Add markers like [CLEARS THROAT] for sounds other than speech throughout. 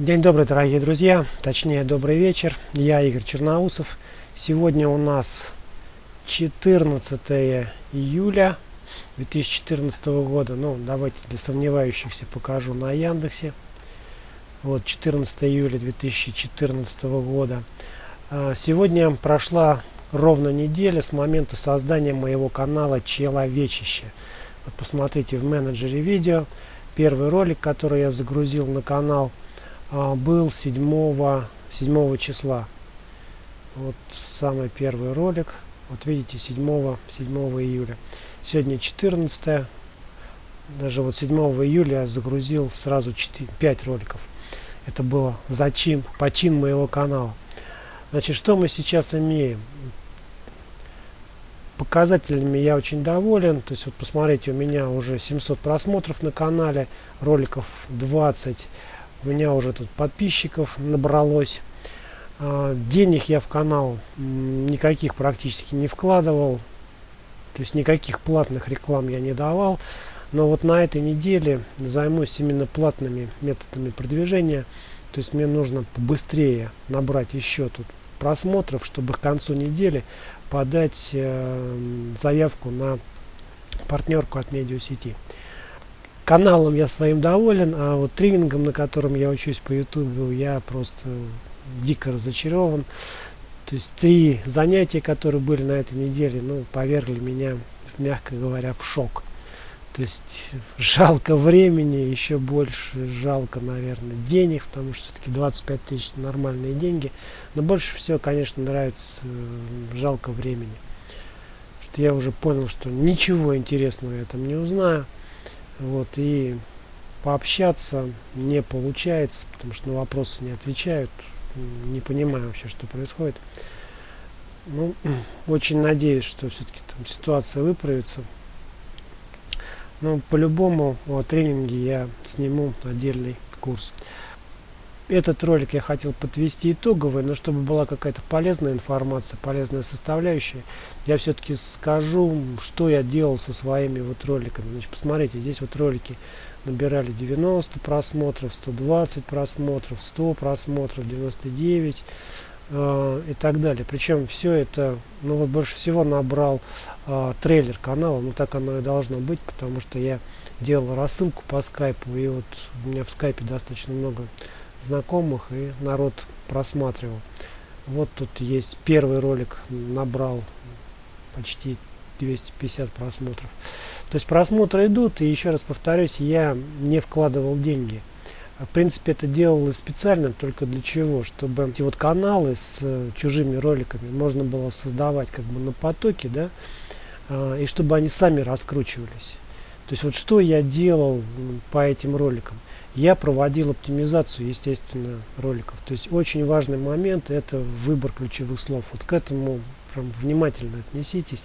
День добрый, дорогие друзья, точнее добрый вечер. Я Игорь Черноусов. Сегодня у нас 14 июля 2014 года. Ну, давайте для сомневающихся покажу на Яндексе. Вот 14 июля 2014 года. А, сегодня прошла ровно неделя с момента создания моего канала Человечище. Вот посмотрите в менеджере видео. Первый ролик, который я загрузил на канал – был 7, 7 числа. Вот самый первый ролик. Вот видите, 7, 7 июля. Сегодня 14. Даже вот 7 июля я загрузил сразу 4, 5 роликов. Это было зачин, почин моего канала. Значит, что мы сейчас имеем? Показателями я очень доволен. То есть, вот посмотрите, у меня уже 700 просмотров на канале, роликов 20 у меня уже тут подписчиков набралось. А, денег я в канал никаких практически не вкладывал. То есть никаких платных реклам я не давал. Но вот на этой неделе займусь именно платными методами продвижения. То есть мне нужно побыстрее набрать еще тут просмотров чтобы к концу недели подать э, заявку на партнерку от медиасети каналом я своим доволен, а вот тренингом, на котором я учусь по YouTube, я просто дико разочарован. То есть три занятия, которые были на этой неделе, ну, повергли меня, мягко говоря, в шок. То есть жалко времени, еще больше жалко, наверное, денег, потому что все-таки 25 тысяч нормальные деньги. Но больше всего, конечно, нравится жалко времени. Что я уже понял, что ничего интересного я там не узнаю вот и пообщаться не получается потому что на вопросы не отвечают не понимаю вообще что происходит. Ну [CLEARS THROAT] очень надеюсь что все-таки там ситуация выправится. Но по-любому о тренинге я сниму отдельный курс этот ролик я хотел подвести итоговый, но чтобы была какая-то полезная информация, полезная составляющая, я все-таки скажу, что я делал со своими вот роликами. Значит, посмотрите, здесь вот ролики набирали 90 просмотров, 120 просмотров, 100 просмотров, 99 э, и так далее. Причем все это, ну вот больше всего набрал э, трейлер канала, ну так оно и должно быть, потому что я делал рассылку по скайпу, и вот у меня в скайпе достаточно много знакомых и народ просматривал. Вот тут есть первый ролик, набрал почти 250 просмотров. То есть просмотры идут, и еще раз повторюсь, я не вкладывал деньги. В принципе, это делалось специально только для чего? Чтобы эти вот каналы с э, чужими роликами можно было создавать как бы на потоке, да, э, и чтобы они сами раскручивались. То есть вот что я делал по этим роликам? я проводил оптимизацию, естественно, роликов. То есть очень важный момент это выбор ключевых слов. Вот к этому прям внимательно отнеситесь.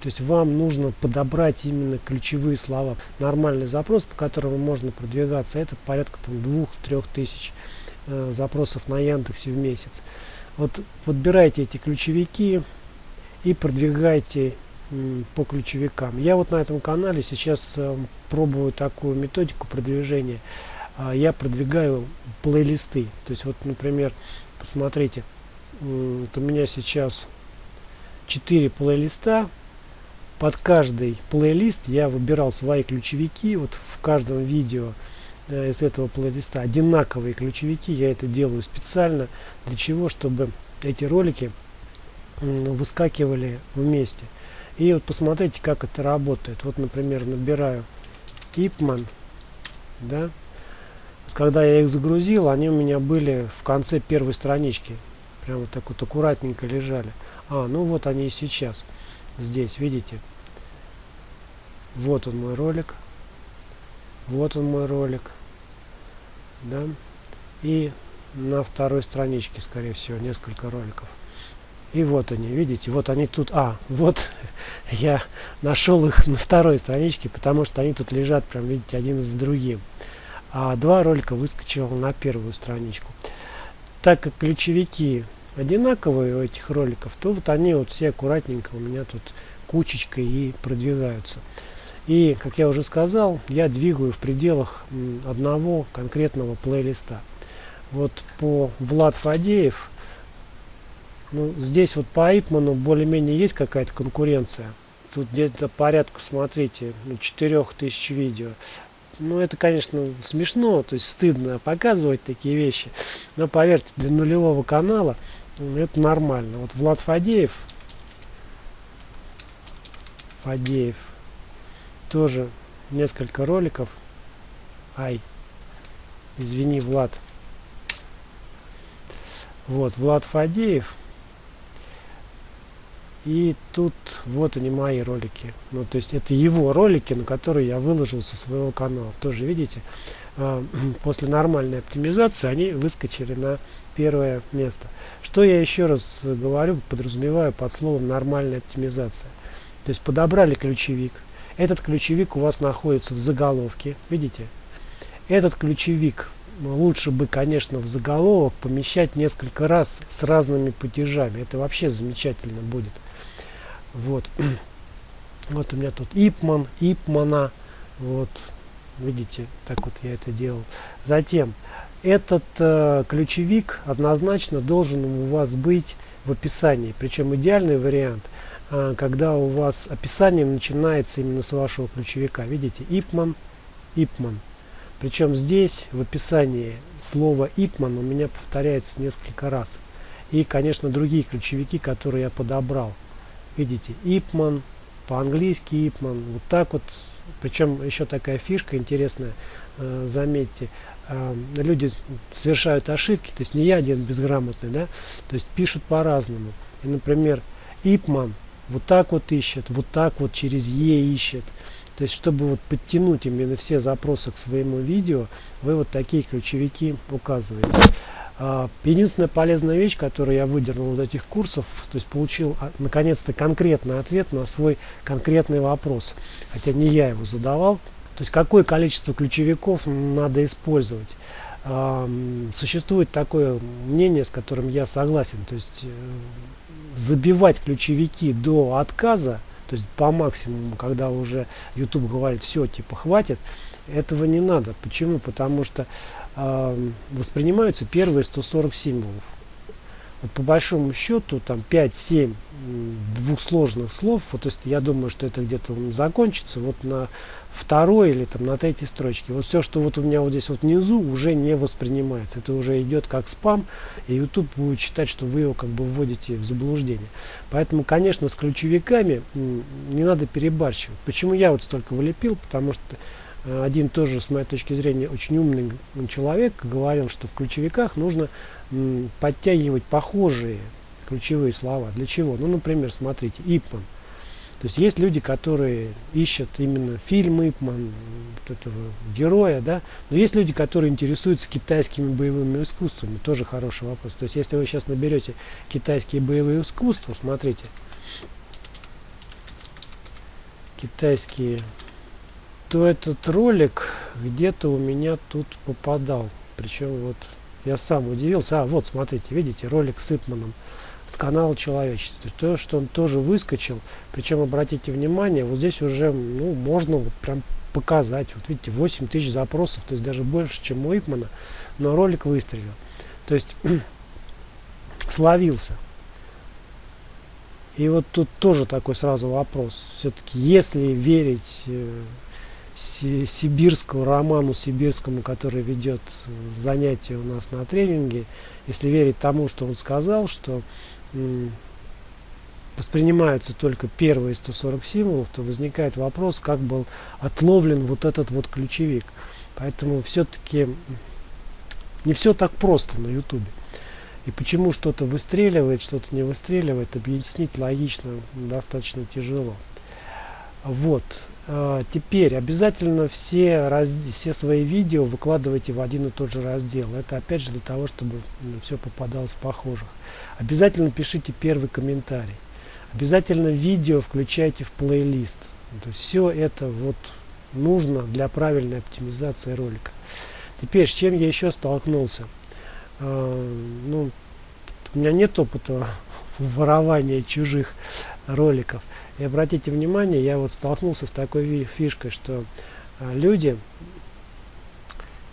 То есть вам нужно подобрать именно ключевые слова. Нормальный запрос, по которому можно продвигаться, это порядка там двух-трех тысяч э, запросов на Яндексе в месяц. Вот подбирайте эти ключевики и продвигайте по ключевикам. Я вот на этом канале сейчас э, пробую такую методику продвижения. Э, я продвигаю плейлисты. То есть вот, например, посмотрите, вот у меня сейчас 4 плейлиста. Под каждый плейлист я выбирал свои ключевики. Вот в каждом видео из этого плейлиста одинаковые ключевики. Я это делаю специально. Для чего? Чтобы эти ролики выскакивали вместе. И вот посмотрите, как это работает. Вот, например, набираю Ипман, да. Когда я их загрузил, они у меня были в конце первой странички. Прямо так вот аккуратненько лежали. А, ну вот они и сейчас. Здесь, видите? Вот он мой ролик. Вот он мой ролик. Да. И на второй страничке, скорее всего, несколько роликов. И вот они, видите, вот они тут. А, вот [LAUGHS] я нашел их на второй страничке, потому что они тут лежат, прям видите, один за другим. А два ролика выскочил на первую страничку. Так как ключевики одинаковые у этих роликов, то вот они вот все аккуратненько у меня тут кучечкой и продвигаются. И, как я уже сказал, я двигаю в пределах одного конкретного плейлиста. вот по Влад Фадеев, ну, здесь вот по Ипману более-менее есть какая-то конкуренция. Тут где-то порядка, смотрите, ну, 4000 видео. Ну, это, конечно, смешно, то есть стыдно показывать такие вещи. Но поверьте, для нулевого канала это нормально. Вот Влад Фадеев, Фадеев, тоже несколько роликов. Ай, извини, Влад. Вот, Влад Фадеев. И тут вот они мои ролики. Ну, то есть это его ролики, на которые я выложил со своего канала. Тоже видите, э, [CLEARS THROAT] после нормальной оптимизации они выскочили на первое место. Что я еще раз говорю, подразумеваю под словом нормальная оптимизация. То есть подобрали ключевик. Этот ключевик у вас находится в заголовке. Видите? Этот ключевик лучше бы, конечно, в заголовок помещать несколько раз с разными падежами. Это вообще замечательно будет. Вот. [CLEARS THROAT] Вот у меня тут Ипман, Ипмана. Вот. Видите, так вот я это делал. Затем, этот э, ключевик однозначно должен у вас быть в описании. Причем идеальный вариант, э, когда у вас описание начинается именно с вашего ключевика. Видите, Ипман, Ипман. Причем здесь в описании слово Ипман у меня повторяется несколько раз. И, конечно, другие ключевики, которые я подобрал. Видите, Ипман, по-английски Ипман, вот так вот. Причем еще такая фишка интересная, э, заметьте, э, люди совершают ошибки, то есть не я один безграмотный, да, то есть пишут по-разному. И, например, Ипман вот так вот ищет, вот так вот через Е ищет. То есть, чтобы вот подтянуть именно все запросы к своему видео, вы вот такие ключевики указываете. А, единственная полезная вещь, которую я выдернул из этих курсов, то есть получил а, наконец-то конкретный ответ на свой конкретный вопрос. Хотя не я его задавал. То есть какое количество ключевиков надо использовать. А, существует такое мнение, с которым я согласен. То есть э, забивать ключевики до отказа то есть по максимуму, когда уже YouTube говорит, все, типа, хватит, этого не надо. Почему? Потому что воспринимаются первые 140 символов. Вот по большому счету, там 5-7 двухсложных слов, вот, то есть я думаю, что это где-то закончится вот на второй или там на третьей строчке. Вот все, что вот у меня вот здесь вот внизу, уже не воспринимается. Это уже идет как спам, и YouTube будет считать, что вы его как бы вводите в заблуждение. Поэтому, конечно, с ключевиками не надо перебарщивать. Почему я вот столько вылепил? Потому что один тоже, с моей точки зрения, очень умный человек говорил, что в ключевиках нужно подтягивать похожие ключевые слова. Для чего? Ну, например, смотрите, Ипман. То есть есть люди, которые ищут именно фильм Ипман, вот этого героя, да, но есть люди, которые интересуются китайскими боевыми искусствами, тоже хороший вопрос. То есть если вы сейчас наберете китайские боевые искусства, смотрите, китайские, то этот ролик где-то у меня тут попадал. Причем вот я сам удивился. А, вот, смотрите, видите, ролик с Ипманом с канала человечества. То, что он тоже выскочил, причем обратите внимание, вот здесь уже ну, можно вот прям показать. Вот видите, 8 тысяч запросов, то есть даже больше, чем у Ипмана, но ролик выстрелил. То есть [CLEARS THROAT] словился. И вот тут тоже такой сразу вопрос. Все-таки, если верить э, сибирскому роману сибирскому, который ведет занятия у нас на тренинге, если верить тому, что он сказал, что воспринимаются только первые 140 символов, то возникает вопрос, как был отловлен вот этот вот ключевик. Поэтому все-таки не все так просто на ютубе. И почему что-то выстреливает, что-то не выстреливает, объяснить логично достаточно тяжело. Вот. А, теперь обязательно все, раз, все свои видео выкладывайте в один и тот же раздел. Это опять же для того, чтобы ну, все попадалось похожих. Обязательно пишите первый комментарий. Обязательно видео включайте в плейлист. То есть все это вот нужно для правильной оптимизации ролика. Теперь, с чем я еще столкнулся? Э, ну, у меня нет опыта [LAUGHS] ворования чужих роликов. И обратите внимание, я вот столкнулся с такой фишкой, что э, люди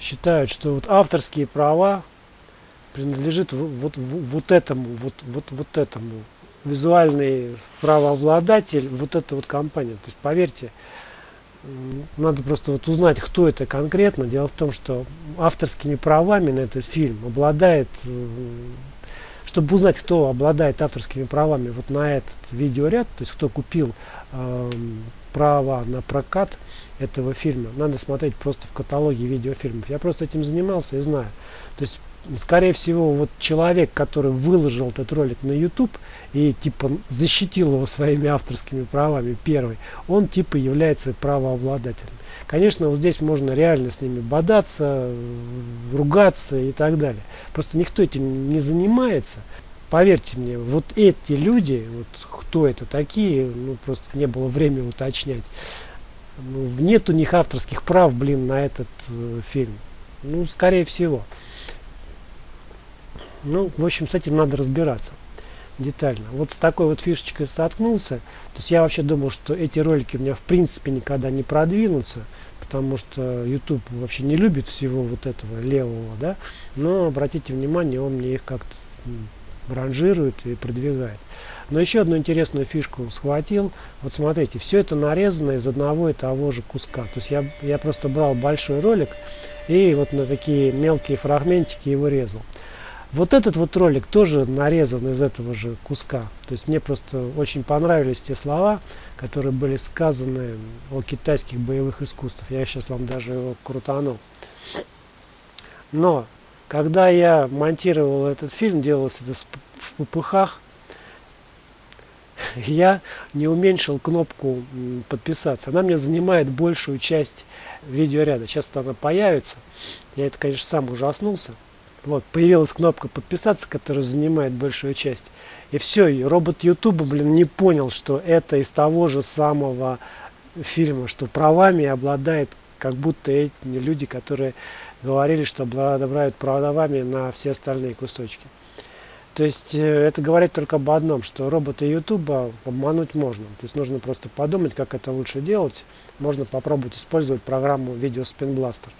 считают, что вот авторские права принадлежит вот, вот, вот этому, вот, вот, вот этому. Визуальный правообладатель, вот эта вот компания. То есть, поверьте, надо просто вот узнать, кто это конкретно. Дело в том, что авторскими правами на этот фильм обладает, чтобы узнать, кто обладает авторскими правами вот на этот видеоряд, то есть кто купил э, права на прокат этого фильма, надо смотреть просто в каталоге видеофильмов. Я просто этим занимался и знаю. То есть скорее всего, вот человек, который выложил этот ролик на YouTube и типа защитил его своими авторскими правами, первый, он типа является правообладателем. Конечно, вот здесь можно реально с ними бодаться, ругаться и так далее. Просто никто этим не занимается. Поверьте мне, вот эти люди, вот кто это такие, ну просто не было времени уточнять. Ну, нет у них авторских прав, блин, на этот э, фильм. Ну, скорее всего. Ну, в общем, с этим надо разбираться детально. Вот с такой вот фишечкой соткнулся. То есть я вообще думал, что эти ролики у меня в принципе никогда не продвинутся, потому что YouTube вообще не любит всего вот этого левого, да. Но обратите внимание, он мне их как-то ранжирует и продвигает. Но еще одну интересную фишку схватил. Вот смотрите, все это нарезано из одного и того же куска. То есть я, я просто брал большой ролик и вот на такие мелкие фрагментики его резал. Вот этот вот ролик тоже нарезан из этого же куска. То есть мне просто очень понравились те слова, которые были сказаны о китайских боевых искусствах. Я сейчас вам даже его крутанул. Но, когда я монтировал этот фильм, делалось это в пупыхах, [LAUGHS] я не уменьшил кнопку подписаться. Она мне занимает большую часть видеоряда. Сейчас она появится. Я это, конечно, сам ужаснулся. Вот, появилась кнопка подписаться, которая занимает большую часть. И все, и робот Ютуба, блин, не понял, что это из того же самого фильма, что правами обладает как будто эти люди, которые говорили, что обладают правами на все остальные кусочки. То есть э, это говорит только об одном, что робота Ютуба обмануть можно. То есть нужно просто подумать, как это лучше делать. Можно попробовать использовать программу Video Spin Blaster.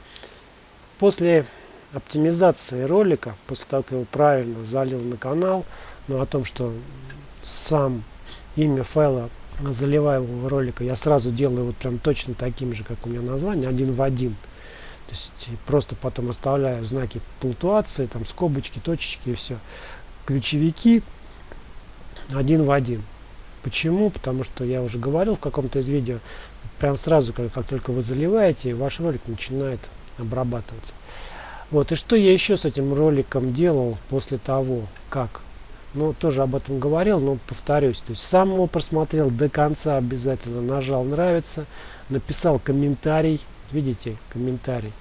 После оптимизации ролика, после того, как его правильно залил на канал, но о том, что сам имя файла заливаемого ролика я сразу делаю вот прям точно таким же, как у меня название, один в один. То есть просто потом оставляю знаки пунктуации, там скобочки, точечки и все. Ключевики один в один. Почему? Потому что я уже говорил в каком-то из видео, прям сразу, как, как только вы заливаете, ваш ролик начинает обрабатываться. Вот, и что я еще с этим роликом делал после того, как? Ну, тоже об этом говорил, но повторюсь. То есть сам его просмотрел до конца обязательно, нажал «Нравится», написал комментарий, видите, комментарий,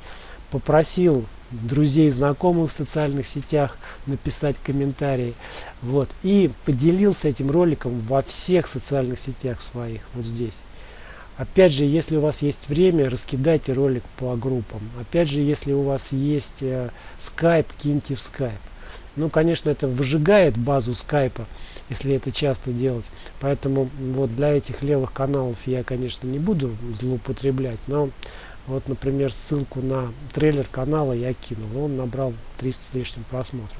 попросил друзей, знакомых в социальных сетях написать комментарии, вот, и поделился этим роликом во всех социальных сетях своих, вот здесь. Опять же, если у вас есть время, раскидайте ролик по группам. Опять же, если у вас есть э, Skype, киньте в Skype. Ну, конечно, это выжигает базу скайпа, если это часто делать. Поэтому вот для этих левых каналов я, конечно, не буду злоупотреблять. Но вот, например, ссылку на трейлер канала я кинул. Он набрал 300 с лишним просмотров.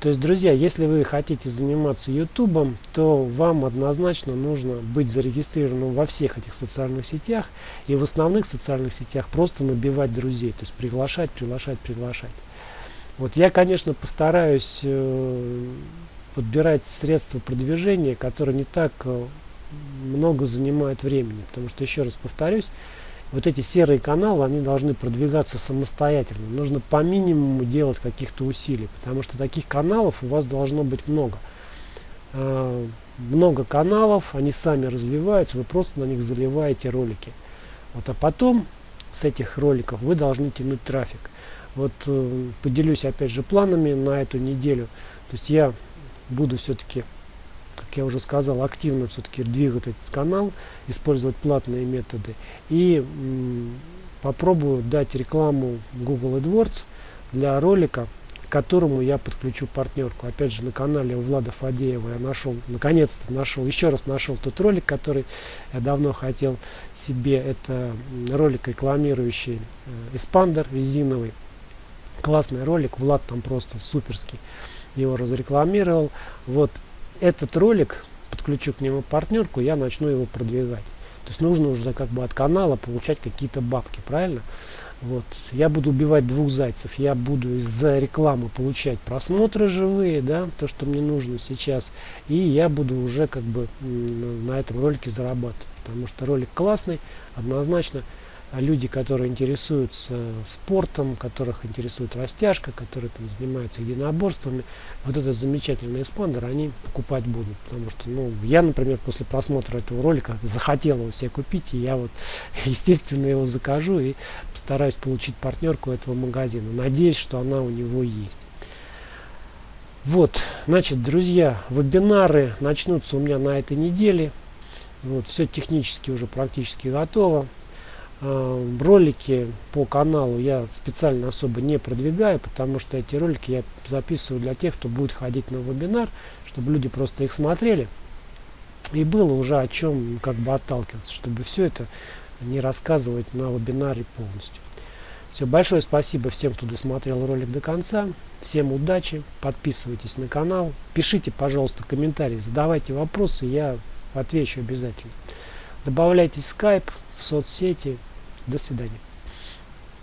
То есть, друзья, если вы хотите заниматься ютубом, то вам однозначно нужно быть зарегистрированным во всех этих социальных сетях и в основных социальных сетях просто набивать друзей, то есть приглашать, приглашать, приглашать. Вот я, конечно, постараюсь э, подбирать средства продвижения, которые не так э, много занимают времени, потому что, еще раз повторюсь, вот эти серые каналы, они должны продвигаться самостоятельно. Нужно по минимуму делать каких-то усилий, потому что таких каналов у вас должно быть много. А, много каналов, они сами развиваются, вы просто на них заливаете ролики. Вот, а потом с этих роликов вы должны тянуть трафик. Вот э, поделюсь опять же планами на эту неделю. То есть я буду все-таки как я уже сказал, активно все-таки двигать этот канал, использовать платные методы. И попробую дать рекламу Google AdWords для ролика, к которому я подключу партнерку. Опять же, на канале у Влада Фадеева я нашел, наконец-то нашел, еще раз нашел тот ролик, который я давно хотел себе. Это ролик рекламирующий э, эспандер резиновый. Классный ролик, Влад там просто суперский его разрекламировал. Вот этот ролик, подключу к нему партнерку, я начну его продвигать. То есть нужно уже как бы от канала получать какие-то бабки, правильно? Вот. Я буду убивать двух зайцев. Я буду из-за рекламы получать просмотры живые, да, то, что мне нужно сейчас. И я буду уже как бы на этом ролике зарабатывать. Потому что ролик классный, однозначно. А люди, которые интересуются спортом, которых интересует растяжка, которые там занимаются единоборствами, вот этот замечательный эспандер они покупать будут. Потому что, ну, я, например, после просмотра этого ролика захотел его себе купить, и я вот, [LAUGHS] естественно, его закажу и постараюсь получить партнерку этого магазина. Надеюсь, что она у него есть. Вот, значит, друзья, вебинары начнутся у меня на этой неделе. Вот, все технически уже практически готово. Э, ролики по каналу я специально особо не продвигаю, потому что эти ролики я записываю для тех, кто будет ходить на вебинар, чтобы люди просто их смотрели. И было уже о чем как бы отталкиваться, чтобы все это не рассказывать на вебинаре полностью. Все, большое спасибо всем, кто досмотрел ролик до конца. Всем удачи, подписывайтесь на канал, пишите, пожалуйста, комментарии, задавайте вопросы, я отвечу обязательно. Добавляйтесь в скайп, в соцсети, до свидания.